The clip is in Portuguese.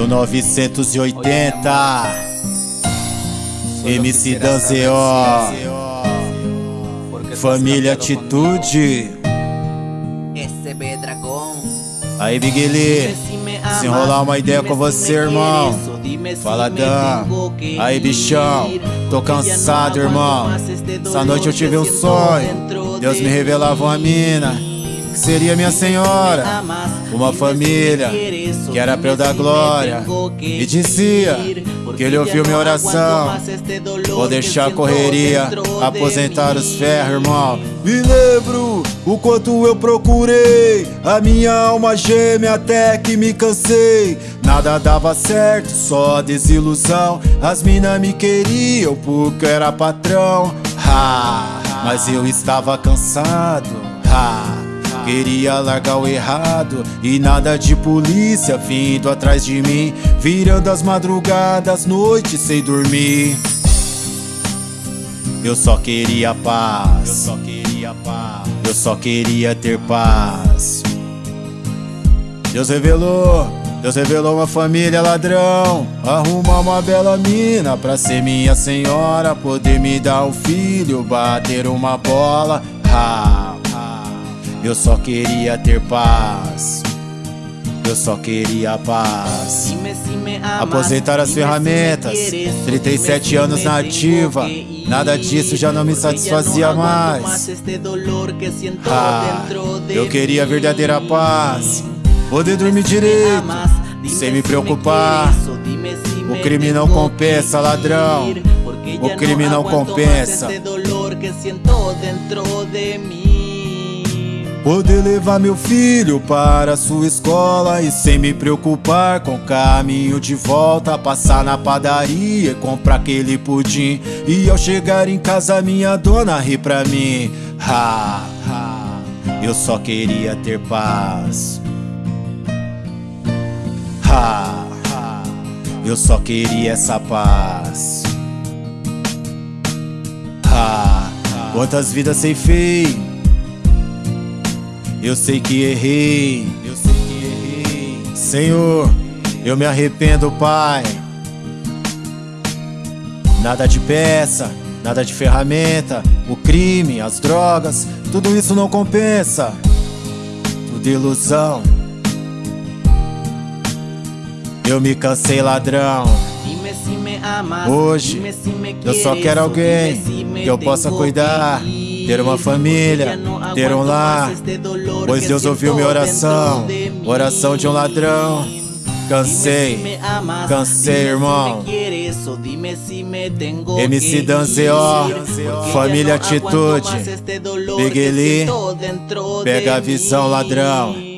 1980 MC Danzeó Família Atitude. Aí Big Lee, se enrolar uma ideia com você, irmão. Fala Dan, aí bichão, tô cansado, irmão. Essa noite eu tive um sonho. Deus me revelava uma mina que seria minha senhora, uma família que era pra eu dar glória. E dizia que ele ouviu minha oração. Vou deixar a correria, aposentar os ferros, irmão. Me lembro o quanto eu procurei, a minha alma gêmea até que me cansei. Nada dava certo, só desilusão. As minas me queriam porque era patrão. Ha, mas eu estava cansado. Ha. Queria largar o errado e nada de polícia vindo atrás de mim, virando as madrugadas, noites sem dormir. Eu só queria paz. Eu só queria paz. Eu só queria ter paz. Deus revelou, Deus revelou uma família ladrão. Arrumar uma bela mina pra ser minha senhora, poder me dar um filho, bater uma bola. Eu só queria ter paz. Eu só queria paz. Aposentar as ferramentas. 37 anos na ativa. Nada disso já não me satisfazia mais. Ah, eu queria verdadeira paz. Poder dormir direito. Sem me preocupar. O crime não compensa, ladrão. O crime não compensa. Poder levar meu filho para sua escola e sem me preocupar com o caminho de volta, passar na padaria e comprar aquele pudim e ao chegar em casa minha dona ri pra mim. Ha, ha, eu só queria ter paz. Ha, ha, eu só queria essa paz. Ha, quantas vidas sem feio eu sei que errei, eu sei que errei. Senhor, eu me arrependo, Pai. Nada de peça, nada de ferramenta, o crime, as drogas, tudo isso não compensa. Tudo ilusão. Eu me cansei, ladrão. Hoje, eu só quero alguém que eu possa cuidar ter uma família, ter um lar, pois Deus ouviu minha oração, oração de um ladrão. Cansei, cansei, irmão. MC Danzeo, Família Atitude, Big Lee, pega a visão, ladrão.